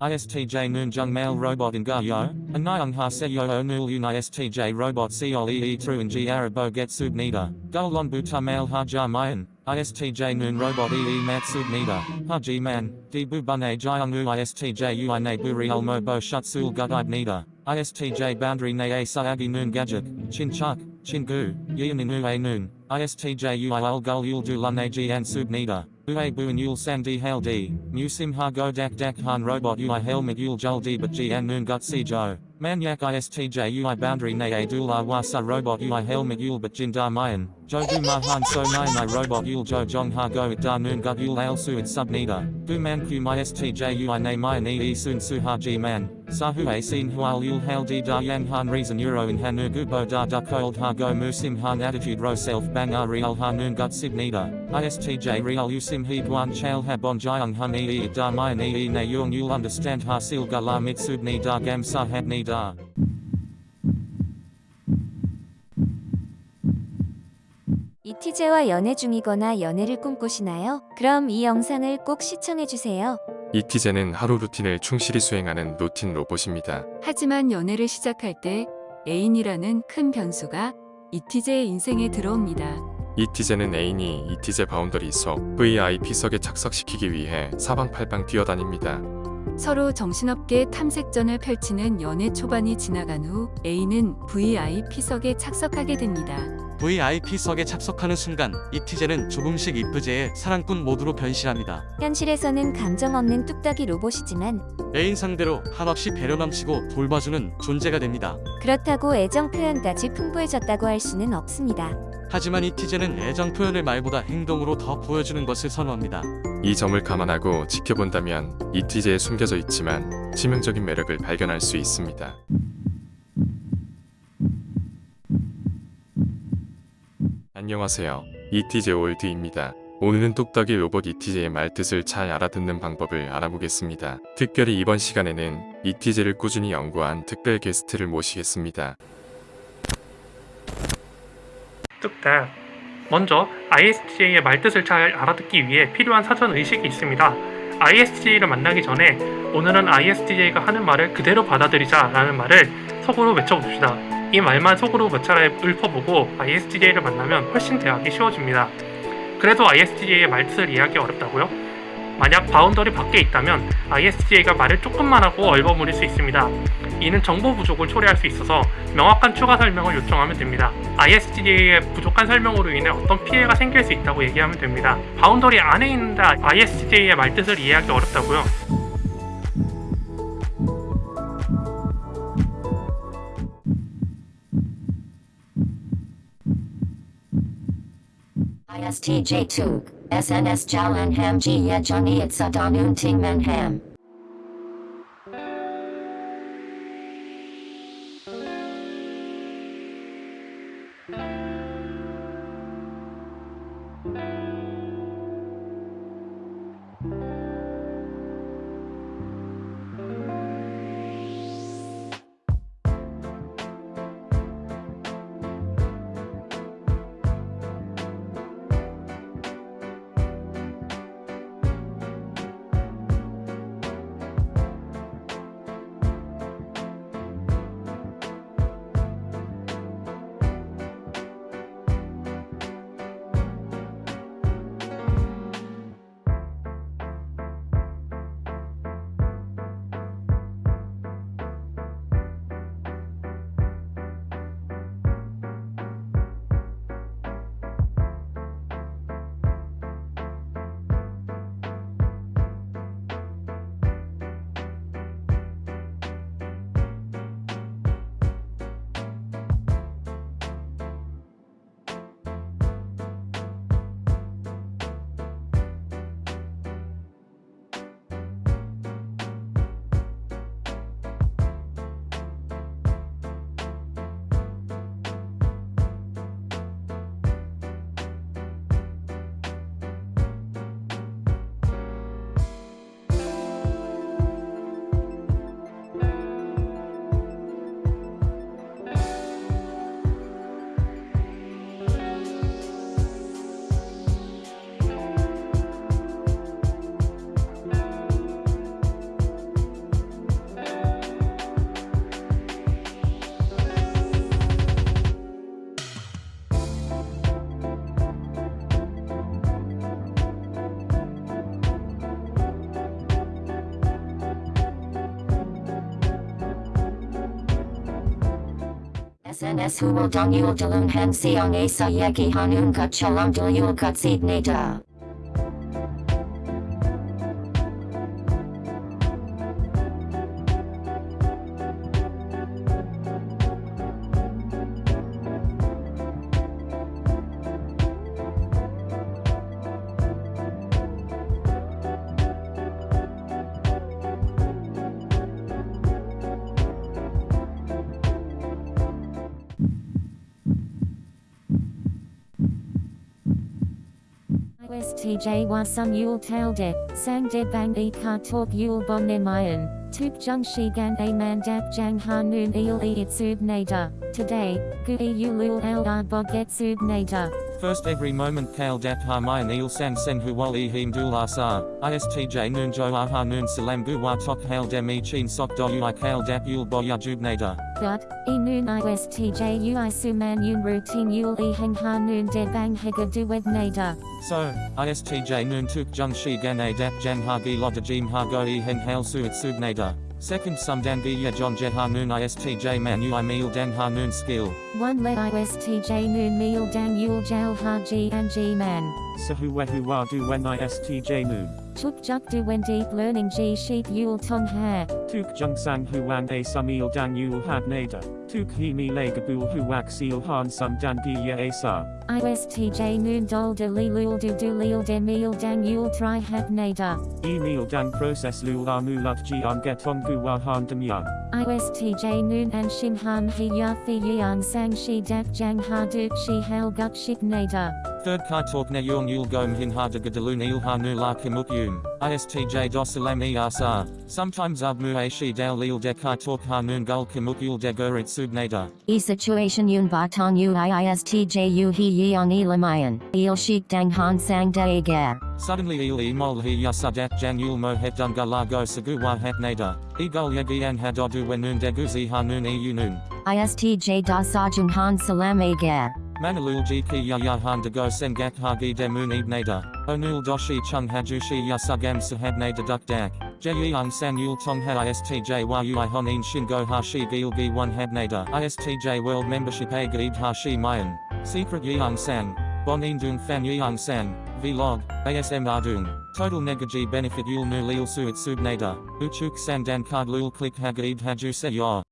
ISTJ Noon Jung Mail Robot in Ga Yo, Anayung Ha Se Yo O Nul Un ISTJ Robot Seol Tru and Arabo Get Sub Nida, Gulon Buta Mail Ha Ja Mayan, ISTJ Noon Robot E E Mat Sub Nida, Ha G Man, Di Bu Bune U ISTJ Ui Ne Buri Ulmo Bo Shut Sul Gudib Nida, ISTJ Boundary Ne A Saagi Noon Gadget, Chin Chuk, Chin Gu, Yin U A Noon, ISTJ Ui Ul Gul Yul Du Lun Ag and Sub Nida. Ue bu yul san di hail di, mu sim ha go dak dak han robot ui helmet yul jul di but g an noon gut si jo. Manyak istj ui boundary ne dula wasa robot ui helmet yul but jin da mayan, ma han so nai nai robot yul jo jong ha go it da noon gut yul al su it sub nida. Du man ku my stj ui ne mayan e sun su ha g man. Sahu a sin hual yul hail di da yang han reason euro in hanu gubo da da cold ha go musim han attitude ro self bang a real hanun gut sib nida. ISTJ real usim he guan chal ha bon jiang hun e da mayan e ne yung yul understand ha sil ga la mitsub ni da gam sa hat ni da. 이티제와 연애 중이거나 연애를 꿈꾸시나요? 그럼 이 영상을 꼭 시청해주세요. 이티제는 하루 루틴을 충실히 수행하는 루틴 로봇입니다. 하지만 연애를 시작할 때 애인이라는 큰 변수가 이티제의 인생에 들어옵니다. 이티제는 애인이 이티제 바운더리 속 VIP석에 착석시키기 위해 사방팔방 뛰어다닙니다. 서로 정신없게 탐색전을 펼치는 연애 초반이 지나간 후 A는 VIP석에 착석하게 됩니다. VIP석에 착석하는 순간 이티제는 조금씩 이프제의 사랑꾼 모드로 변신합니다. 현실에서는 감정 없는 뚝딱이 로봇이지만 애인 상대로 한없이 배려 넘치고 돌봐주는 존재가 됩니다. 그렇다고 애정 표현까지 풍부해졌다고 할 수는 없습니다. 하지만 이티제는 애정 표현을 말보다 행동으로 더 보여주는 것을 선호합니다. 이 점을 감안하고 지켜본다면 이티제에 숨겨져 있지만 치명적인 매력을 발견할 수 있습니다. 안녕하세요. 이티제 올드입니다. 오늘은 똑딱이 로봇 이티제의 말뜻을 잘 알아듣는 방법을 알아보겠습니다. 특별히 이번 시간에는 이티제를 꾸준히 연구한 특별 게스트를 모시겠습니다. 뚝딱 먼저 ISTJ의 말뜻을 잘 알아듣기 위해 필요한 사전 의식이 있습니다. ISTJ를 만나기 전에 오늘은 ISTJ가 하는 말을 그대로 받아들이자 라는 말을 속으로 외쳐봅시다. 이 말만 속으로 몇 차례 읊어보고 ISTJ를 만나면 훨씬 대하기 쉬워집니다. 그래도 ISTJ의 말뜻을 이해하기 어렵다고요? 만약 바운더리 밖에 있다면 ISTJ가 말을 조금만 하고 얼버무릴 수 있습니다. 이는 정보 부족을 초래할 수 있어서 명확한 추가 설명을 요청하면 됩니다. ISTJ의 부족한 설명으로 인해 어떤 피해가 생길 수 있다고 얘기하면 됩니다. 바운더리 안에 있는데 ISTJ의 말뜻을 이해하기 어렵다고요? ISTJ2, SNS Jalan Ham Ji Yejani Itza Danun Ting Men Ham. SNS huol dong yul dalun han siong asa yegi hanun gut cholam dul yul gut seed nata. ISTJ wasum yul talde, sang de bang e ka talk yul bon mayan, tuk jung shi gan a man dap jang hanun il e itsub nada, today, gu e yulul al ar boget sub nada. First every moment kale dap ha mayan il sang sen huwal him dul asar, istj noon jo aha noon salam gu wa tok hail dem e chin sok do ui kale dap yul boya jubnada. Dot, e noon ISTJ ui suman yun routine yul e hang hanun de bang hega duwed nada. So, istj noon tuk jung shi gan a dap jang ha gi loda jim ha go e heng hail suit subnada. Second sum dan ya john noon istj man ui meal dang ha noon skill. One le ISTJ noon meal dang yul jal ha g and g man. Sahuwehuwa du wen istj noon. Tuk juk du wen deep learning g sheet yul tong ha. Tuk jung sang huang a samil dan yul had nada. Tuk he mi legabul huwak seal han sum dan dia asa. ISTJ noon dol de li lul du du lil de meal dang yul try hab nada. Email dan process lul amulat jian getong guwa han demyan. ISTJ noon and shin han he ya fi yang sang shi dak jang ha duk shi hal gut shik nada. Third kai talk ne yung yul gom hin ha de gadalun il ha nu la kimuk yum. ISTJ dosalam e asar. Sometimes ab mu a shi dal lil de kai talk ha noon gul kimuk yul de gurit subnada. E situation yun batong u IISTJ u he yeong e lamayan. Il shik dang han sang de. Suddenly il e mol hi yasadat jan yul mo het dunga la go sagu wa het nada. E gul yagi an ha dodu wenun de guzi ha noon e yunun. ISTJ da sajung han salam e ga. Manalul ji ki ya ya han de go sen gak ha gi de moon ib nada. Onul doshi chung haju shi ya sugam sahab nada duk dak. Je yang san yul tong ha istj wa ui honin shin go ha shi gil gi one had nada. Istj world membership a gaib ha shi mayan. Secret yang san. Bon in dung fan yang san. Vlog. ASM Dung, Total negaji benefit yul nu lil suit sub nada. Uchuk san dan card lul click ha gaib haju se ya.